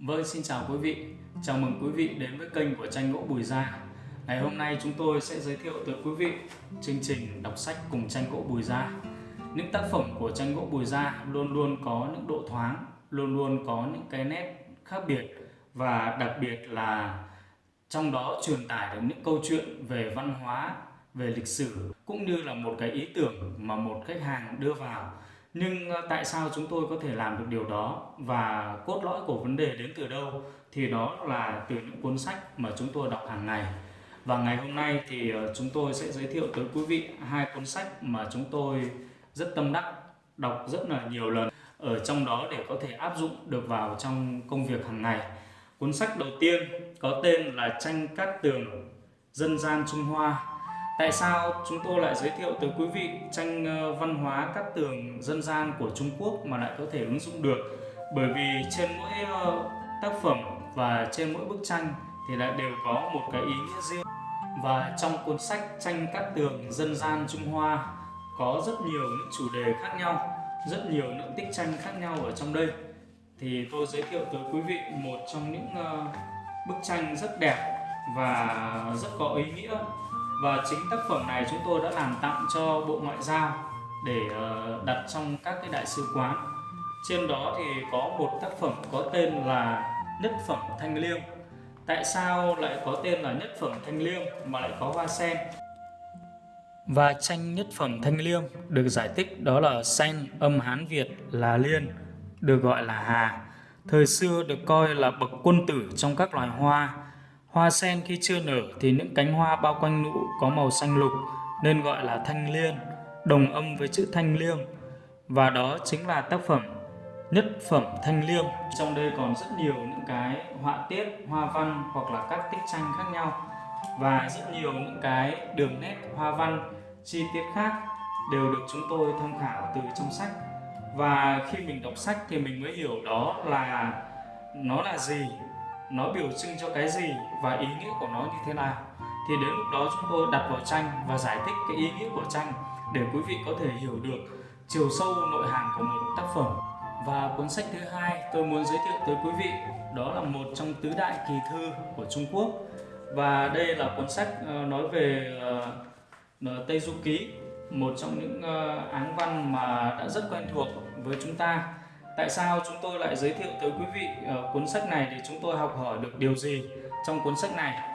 Vâng, xin chào quý vị. Chào mừng quý vị đến với kênh của tranh gỗ Bùi Gia. Ngày hôm nay chúng tôi sẽ giới thiệu tới quý vị chương trình đọc sách cùng tranh gỗ Bùi Gia. Những tác phẩm của tranh gỗ Bùi Gia luôn luôn có những độ thoáng, luôn luôn có những cái nét khác biệt và đặc biệt là trong đó truyền tải được những câu chuyện về văn hóa, về lịch sử cũng như là một cái ý tưởng mà một khách hàng đưa vào nhưng ờ, tại sao chúng tôi có thể làm được điều đó và cốt lõi của vấn đề đến từ đâu? Thì đó là từ những cuốn sách mà chúng tôi đọc hàng ngày. Và ngày hôm nay thì ờ, chúng tôi sẽ giới thiệu tới quý vị hai cuốn sách mà chúng tôi rất tâm đắc đọc rất là nhiều lần, ở trong đó để có thể áp dụng được vào trong công việc hàng ngày. Cuốn sách đầu tiên có tên là tranh cát tường, dân gian Trung Hoa. Tại sao chúng tôi lại giới thiệu tới quý vị tranh ờ, văn hóa các tường dân gian của Trung Quốc mà lại có thể ứng dụng được? Bởi vì trên mỗi ờ, tác phẩm và trên mỗi bức tranh thì lại đều có một cái ý nghĩa riêng. Và trong cuốn sách tranh các tường dân gian Trung Hoa có rất nhiều những chủ đề khác nhau, rất nhiều những tích tranh khác nhau ở trong đây. Thì tôi giới thiệu tới quý vị một trong những ờ, bức tranh rất đẹp và rất có ý nghĩa và chính tác phẩm này chúng tôi đã làm tặng cho Bộ Ngoại giao để ờ, đặt trong các cái đại sứ quán. Trên đó thì có một tác phẩm có tên là nhất phẩm thanh liêm tại sao lại có tên là nhất phẩm thanh liêm mà lại có hoa sen? Và tranh nhất phẩm thanh liêm được giải thích đó là sen âm hán việt là liên, được gọi là hà, thời xưa được coi là bậc quân tử trong các loài hoa. Hoa sen khi chưa nở thì những cánh hoa bao quanh nụ có màu xanh lục nên gọi là thanh liên, đồng âm với chữ thanh liêm. Và đó chính là tác phẩm nhất phẩm thanh liêm. Trong đây còn rất nhiều những cái họa tiết, hoa văn hoặc là các tích tranh khác nhau và rất nhiều những cái đường nét hoa văn chi tiết khác đều được chúng tôi tham khảo từ trong sách và khi mình đọc sách thì mình mới hiểu đó là nó là gì nó biểu trưng cho cái gì và ý nghĩa của nó như thế nào. Thì đến lúc đó chúng tôi đặt vào tranh và giải thích cái ý nghĩa của tranh để quý vị có thể hiểu được chiều sâu nội hàm của một tác phẩm. Và cuốn sách thứ hai tôi muốn giới thiệu tới quý vị, đó là một trong tứ đại kỳ thư của Trung Quốc. Và đây là cuốn sách ờ, nói về ờ, ờ, Tây Du Ký, một trong những áng văn mà đã rất quen thuộc với chúng ta. Tại sao chúng tôi lại giới thiệu tới quý vị uh, cuốn sách này để chúng tôi học hỏi được điều gì trong cuốn sách này?